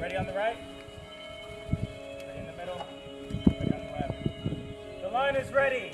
Ready on the right? Ready in the middle? Ready on the left? The line is ready.